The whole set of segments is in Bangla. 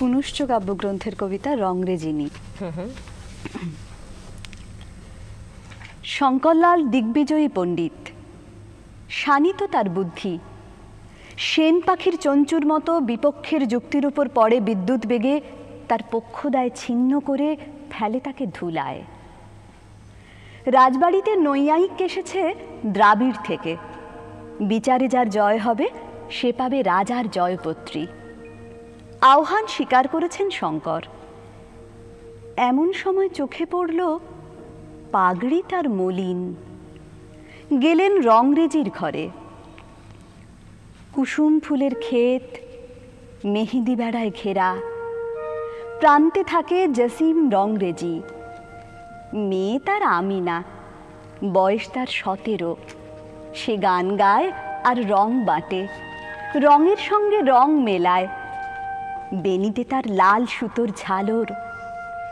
পুনশ্চ কাব্যগ্রন্থের কবিতা রংরেজিনী শঙ্করলাল দিগ্বিজয়ী পণ্ডিত। শানিত তার বুদ্ধি। সেন পাখির চঞ্চুর মতো বিপক্ষের যুক্তির উপর পড়ে বিদ্যুৎ বেগে তার পক্ষদায় ছিন্ন করে ফেলে তাকে ধুলায়। রাজবাড়িতে নৈয়ায়িক এসেছে দ্রাবিড় থেকে। বিচারে যার জয় হবে, সে পাবে রাজার জয়পত্রী। আহ্বান স্বীকার করেছেন শঙ্কর। এমন সময় চোখে পড়ল পাগড়ি তার মলিন। গেলেন রংরেজির ঘরে। কুসুম ফুলের ক্ষেত, মেহেদি বেড়ায় ঘেরা। প্রান্তে থাকে জসিম রংরেজি। মেয়ে তার আমিনা, বয়স তার সতেরো। সে গান গায় আর রং বাটে। রঙের সঙ্গে রং মেলায়। বেনিতে তার লাল সুতোর ঝালর,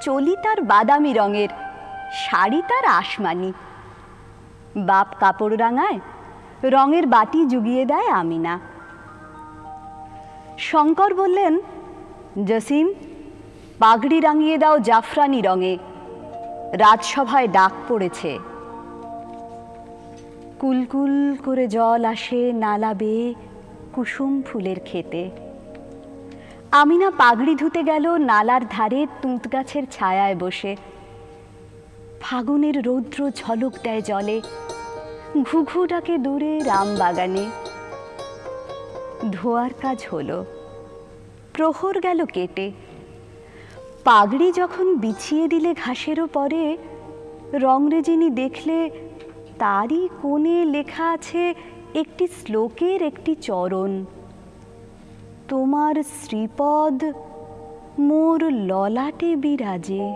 চলি তার বাদামি রঙের, শাড়ি তার আসমানি। বাপ কাপড় রাঙায়, রঙের বাটি জুগিয়ে দেয় আমিনা। শঙ্কর বললেন, জসিম, পাগড়ি রাঙিয়ে দাও জাফরানি রঙে, রাজসভায় ডাক পড়েছে। কুলকুল করে জল আসে নালা বেয়ে কুসুম ফুলের খেতে আমিনা পাগড়ি ধুতে গেল নালার ধারে তুঁত গাছের ছায়ায় বসে। ফাগুনের রৌদ্র ঝলক দেয় জলে ঘুঘু ডাকে দূরে রামবাগানে। ধোয়ার কাজ হলো, প্রহর গেল কেটে। পাগড়ি যখন বিছিয়ে দিলে ঘাসেরও পরে রংরেজিনী দেখলে তারই কোণে লেখা আছে, একটি শ্লোকের একটি চরণ। তোমার শ্রীপদ মোর ললাটে বিরাজে।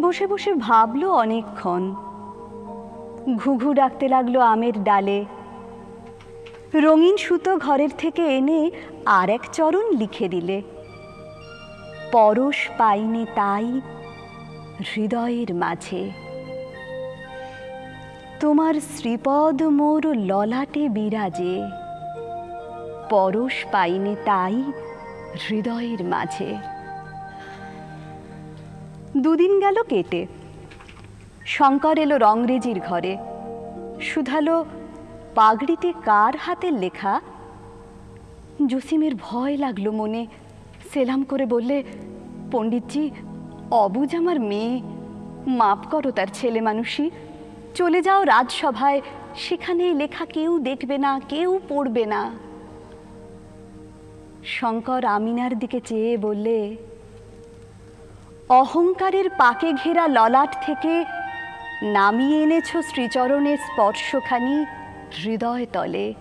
বসে বসে ভাবলো অনেকক্ষণ। ঘুঘু ডাকতে লাগল আমের ডালে। রঙিন সুতো ঘরের থেকে এনে আর এক চরণ লিখে দিলে। পরশ পাইনে তাই হৃদয়ের মাঝে। তোমার শ্রীপদ মোর ললাটে বিরাজে। পরশ পাইনে তাই হৃদয়ের মাঝে। দুদিন গেল কেটে। শঙ্কর এলো রংরেজির ঘরে। শুধালো পাগড়িতে কার হাতের লেখা? জসিমের ভয় লাগল মনে। সেলাম করে বললে, পণ্ডিতজি, অবুজ আমার মেয়ে। মাপ করো তার ছেলে মানুষই চলে যাও রাজসভায়। সেখানে লেখা কেউ দেখবে না, কেউ পড়বে না। শঙ্কর আমিনার দিকে চেয়ে বললে, অহংকারের পাকে ঘেরা ললাট থেকে নামিয়ে এনেছ শ্রীচরণের স্পর্শখানি হৃদয় তলে।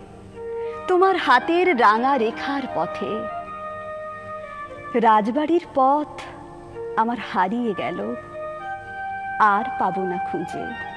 তোমার হাতের রাঙা রেখার পথে। রাজবাড়ির পথ আমার হারিয়ে গেল। আর পাবো না খুঁজে।